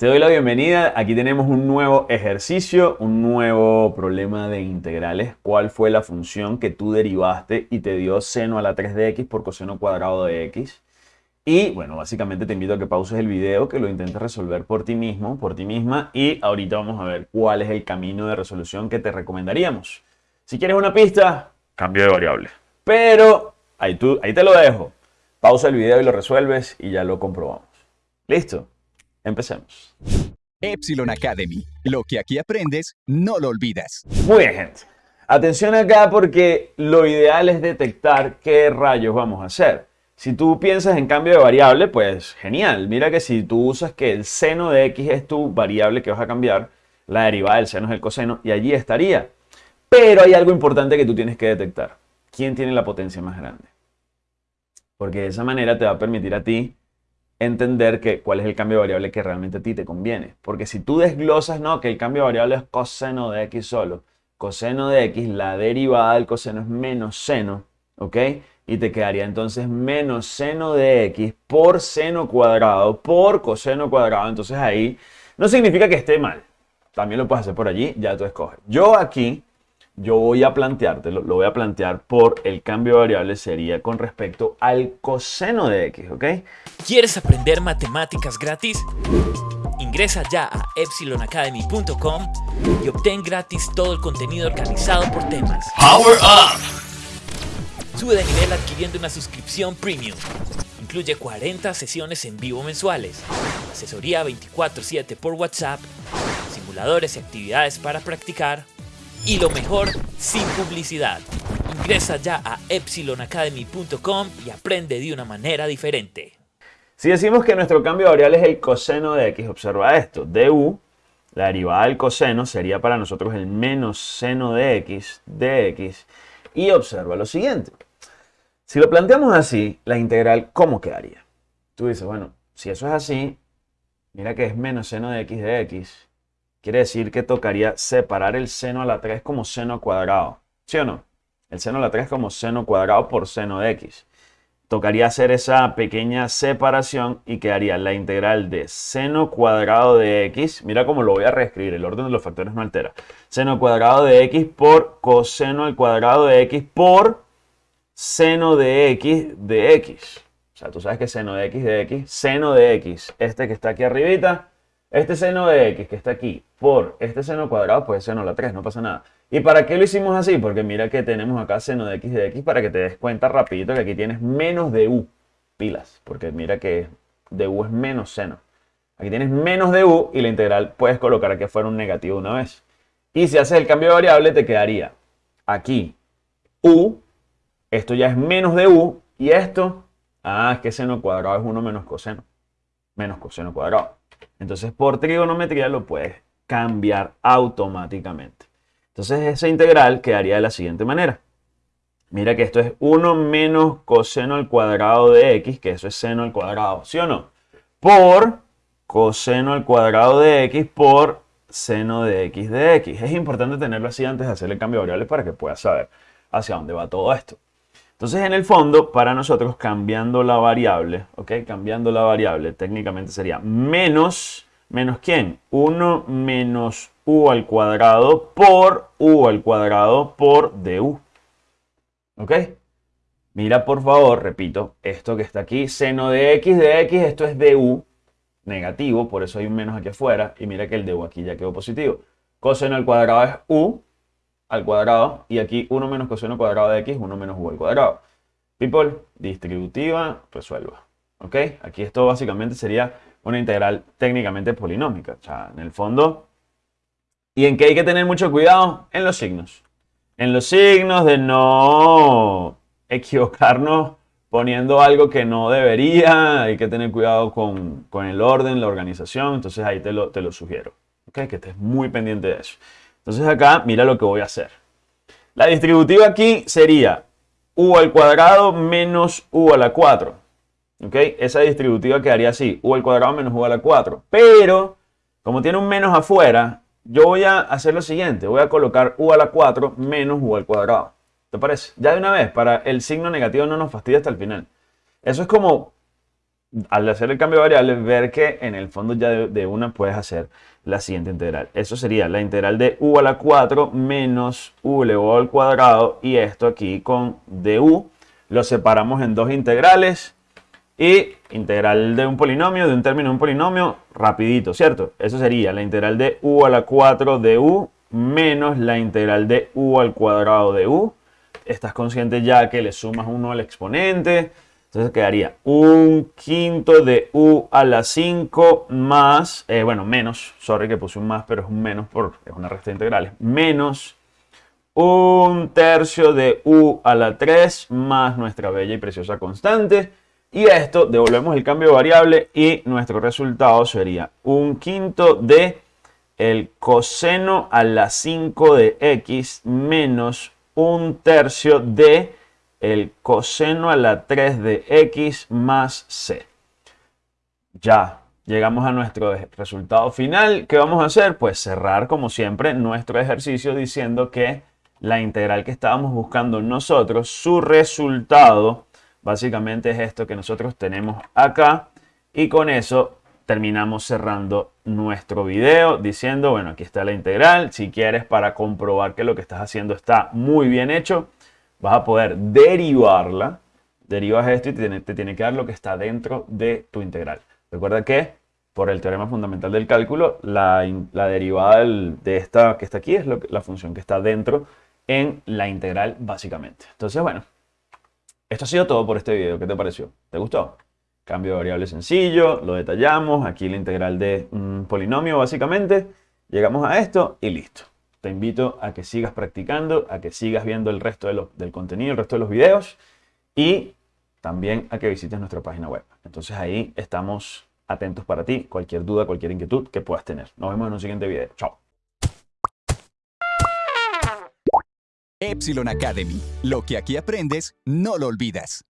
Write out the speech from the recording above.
Te doy la bienvenida. Aquí tenemos un nuevo ejercicio, un nuevo problema de integrales. ¿Cuál fue la función que tú derivaste y te dio seno a la 3 de x por coseno cuadrado de x? Y bueno, básicamente te invito a que pauses el video, que lo intentes resolver por ti mismo, por ti misma. Y ahorita vamos a ver cuál es el camino de resolución que te recomendaríamos. Si quieres una pista, cambio de variable. Pero ahí, tú, ahí te lo dejo. Pausa el video y lo resuelves y ya lo comprobamos. ¿Listo? Empecemos. Epsilon Academy. Lo que aquí aprendes, no lo olvidas. Muy bien, gente. Atención acá porque lo ideal es detectar qué rayos vamos a hacer. Si tú piensas en cambio de variable, pues genial. Mira que si tú usas que el seno de x es tu variable que vas a cambiar, la derivada del seno es el coseno y allí estaría. Pero hay algo importante que tú tienes que detectar. ¿Quién tiene la potencia más grande? Porque de esa manera te va a permitir a ti entender que, cuál es el cambio de variable que realmente a ti te conviene. Porque si tú desglosas, no, que el cambio de variable es coseno de x solo, coseno de x, la derivada del coseno es menos seno, ¿ok? Y te quedaría entonces menos seno de x por seno cuadrado por coseno cuadrado. Entonces ahí no significa que esté mal. También lo puedes hacer por allí, ya tú escoges. Yo aquí yo voy a plantearte, lo, voy a plantear por el cambio de variable sería con respecto al coseno de x, ¿ok? ¿Quieres aprender matemáticas gratis? Ingresa ya a epsilonacademy.com y obtén gratis todo el contenido organizado por temas. Power Up! Sube de nivel adquiriendo una suscripción premium. Incluye 40 sesiones en vivo mensuales, asesoría 24/7 por WhatsApp, simuladores y actividades para practicar, y lo mejor, sin publicidad. Ingresa ya a epsilonacademy.com y aprende de una manera diferente. Si decimos que nuestro cambio variable es el coseno de x, observa esto. du, la derivada del coseno, sería para nosotros el menos seno de x de x. Y observa lo siguiente. Si lo planteamos así, la integral, ¿cómo quedaría? Tú dices, bueno, si eso es así, mira que es menos seno de x de x Quiere decir que tocaría separar el seno a la 3 como seno cuadrado. ¿Sí o no? El seno a la 3 como seno cuadrado por seno de x. Tocaría hacer esa pequeña separación y quedaría la integral de seno cuadrado de x. Mira cómo lo voy a reescribir, el orden de los factores no altera. Seno cuadrado de x por coseno al cuadrado de x por seno de x de x. O sea, tú sabes que seno de x de x, seno de x, este que está aquí arribita, este seno de x que está aquí por este seno cuadrado, pues seno a la 3, no pasa nada. ¿Y para qué lo hicimos así? Porque mira que tenemos acá seno de x de x para que te des cuenta rapidito que aquí tienes menos de u, pilas, porque mira que de u es menos seno. Aquí tienes menos de u y la integral puedes colocar aquí fuera un negativo una vez. Y si haces el cambio de variable te quedaría aquí u, esto ya es menos de u, y esto, ah, es que seno cuadrado es 1 menos coseno, menos coseno cuadrado. Entonces por trigonometría lo puedes cambiar automáticamente. Entonces esa integral quedaría de la siguiente manera. Mira que esto es 1 menos coseno al cuadrado de x, que eso es seno al cuadrado, ¿sí o no? Por coseno al cuadrado de x por seno de x de x. Es importante tenerlo así antes de hacer el cambio de variables para que puedas saber hacia dónde va todo esto. Entonces, en el fondo, para nosotros, cambiando la variable, ¿ok? Cambiando la variable, técnicamente sería menos, ¿menos quién? 1 menos u al cuadrado por u al cuadrado por du. ¿Ok? Mira, por favor, repito, esto que está aquí, seno de x de x, esto es du, negativo, por eso hay un menos aquí afuera, y mira que el du aquí ya quedó positivo. Coseno al cuadrado es u, al cuadrado y aquí 1 menos coseno cuadrado de x, 1 menos u al cuadrado. People, distributiva, resuelva. ¿Ok? Aquí esto básicamente sería una integral técnicamente polinómica. O sea, en el fondo... ¿Y en qué hay que tener mucho cuidado? En los signos. En los signos de no equivocarnos poniendo algo que no debería. Hay que tener cuidado con, el orden, la organización. Entonces ahí te lo, te lo sugiero. ¿Ok? Que estés muy pendiente de eso. Entonces acá, mira lo que voy a hacer. La distributiva aquí sería u al cuadrado menos u a la 4. ¿Ok? Esa distributiva quedaría así, u al cuadrado menos u a la 4. Pero, como tiene un menos afuera, yo voy a hacer lo siguiente. Voy a colocar u a la 4 menos u al cuadrado. ¿Te parece? Ya de una vez, para el signo negativo no nos fastidia hasta el final. Eso es como al hacer el cambio de variables, ver que en el fondo ya de, una puedes hacer la siguiente integral. Eso sería la integral de u a la 4 menos u elevado al cuadrado y esto aquí con du lo separamos en dos integrales y integral de un polinomio, de un término de un polinomio, rapidito, ¿cierto? Eso sería la integral de u a la 4 de u menos la integral de u al cuadrado de u. Estás consciente ya que le sumas 1 al exponente, entonces quedaría un quinto de u a la 5 más, eh, bueno, menos, sorry que puse un más, pero es un menos por, es una resta de integrales, menos un tercio de u a la 3 más nuestra bella y preciosa constante. Y esto, devolvemos el cambio de variable y nuestro resultado sería un quinto de el coseno a la 5 de x menos un tercio de el coseno a la 3 de x más c. Ya llegamos a nuestro resultado final. ¿Qué vamos a hacer? Pues cerrar como siempre nuestro ejercicio diciendo que la integral que estábamos buscando nosotros, su resultado básicamente es esto que nosotros tenemos acá. Y con eso terminamos cerrando nuestro video diciendo, bueno, aquí está la integral. Si quieres para comprobar que lo que estás haciendo está muy bien hecho, vas a poder derivarla. Derivas esto y te tiene, que dar lo que está dentro de tu integral. Recuerda que por el teorema fundamental del cálculo, la, derivada de esta que está aquí es la función que está dentro en la integral básicamente. Entonces, bueno, esto ha sido todo por este video. ¿Qué te pareció? ¿Te gustó? Cambio de variable sencillo, lo detallamos. Aquí la integral de un polinomio básicamente. Llegamos a esto y listo te invito a que sigas practicando, a que sigas viendo el resto del contenido, el resto de los videos y también a que visites nuestra página web. Entonces ahí estamos atentos para ti, cualquier duda, cualquier inquietud que puedas tener. Nos vemos en un siguiente video. Chao. Epsilon Academy. Lo que aquí aprendes, no lo olvidas.